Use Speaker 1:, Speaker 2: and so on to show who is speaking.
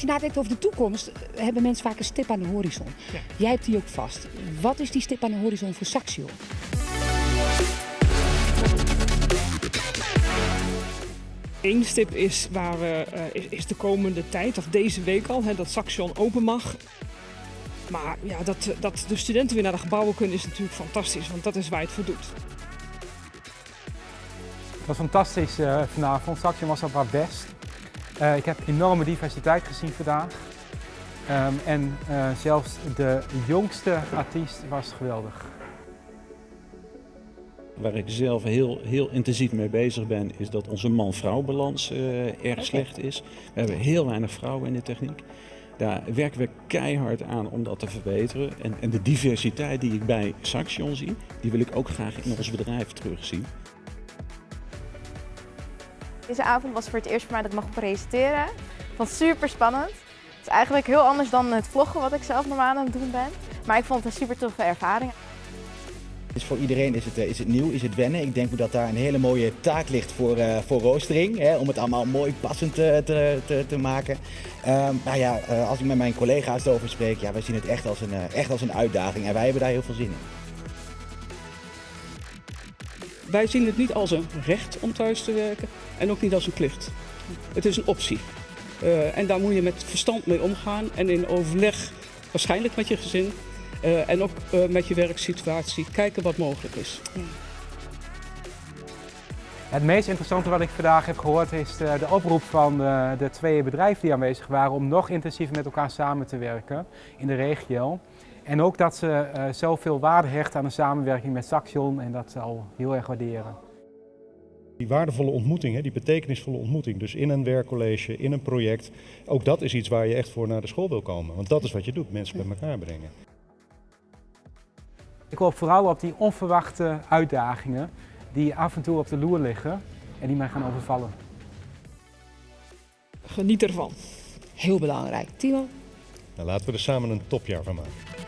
Speaker 1: Als je nadenkt over de toekomst, hebben mensen vaak een stip aan de horizon. Jij hebt die ook vast. Wat is die stip aan de horizon voor Saxion?
Speaker 2: Eén stip is, waar we, eh, is, is de komende tijd, of deze week al, hè, dat Saxion open mag. Maar ja, dat, dat de studenten weer naar de gebouwen kunnen is natuurlijk fantastisch, want dat is waar je het voor doet.
Speaker 3: Het was fantastisch eh, vanavond. Saxion was op haar best. Eh, ik heb enorme diversiteit gezien vandaag. Ehm, en eh, zelfs de jongste artiest was geweldig.
Speaker 4: Waar ik zelf heel, heel intensief mee bezig ben, is dat onze man-vrouw balans eh, erg slecht is. We hebben heel weinig vrouwen in de techniek. Daar werken we keihard aan om dat te verbeteren. En, en de diversiteit die ik bij Saxion zie, die wil ik ook graag in ons bedrijf terugzien.
Speaker 5: Deze avond was voor het eerst voor mij dat ik mag presenteren. Ik vond het super spannend. Het is eigenlijk heel anders dan het vloggen wat ik zelf normaal aan het doen ben. Maar ik vond het een super toffe ervaring.
Speaker 6: Dus voor iedereen is het, eh, is het nieuw, is het wennen. Ik denk dat daar een hele mooie taak ligt voor, eh, voor roostering. Hè, om het allemaal mooi passend te, te, te, te maken. Ehm, nou ja, eh, als ik met mijn collega's erover spreek, ja, wij zien het echt als, een, eh, echt als een uitdaging. En wij hebben daar heel veel zin in.
Speaker 2: Wij zien het niet als een recht om thuis te werken en ook niet als een plicht. Het is een optie. Eh, en daar moet je met verstand mee omgaan en in overleg, waarschijnlijk met je gezin eh, en ook eh, met je werksituatie, kijken wat mogelijk is.
Speaker 3: Het meest interessante wat ik vandaag heb gehoord is de, de oproep van eh, de twee bedrijven die aanwezig waren om nog intensiever met elkaar samen te werken in de regio. En ook dat ze eh, zoveel waarde hechten aan de samenwerking met Saxion en dat zal heel erg waarderen.
Speaker 7: Die waardevolle ontmoeting, hè, die betekenisvolle ontmoeting, dus in een werkcollege, in een project, ook dat is iets waar je echt voor naar de school wil komen. Want dat is wat je doet, mensen bij elkaar brengen.
Speaker 3: Ik hoop vooral op die onverwachte uitdagingen die af en toe op de loer liggen en die mij gaan overvallen.
Speaker 2: Geniet ervan.
Speaker 1: Heel belangrijk. Timo?
Speaker 7: Nou, laten we er samen een topjaar van maken.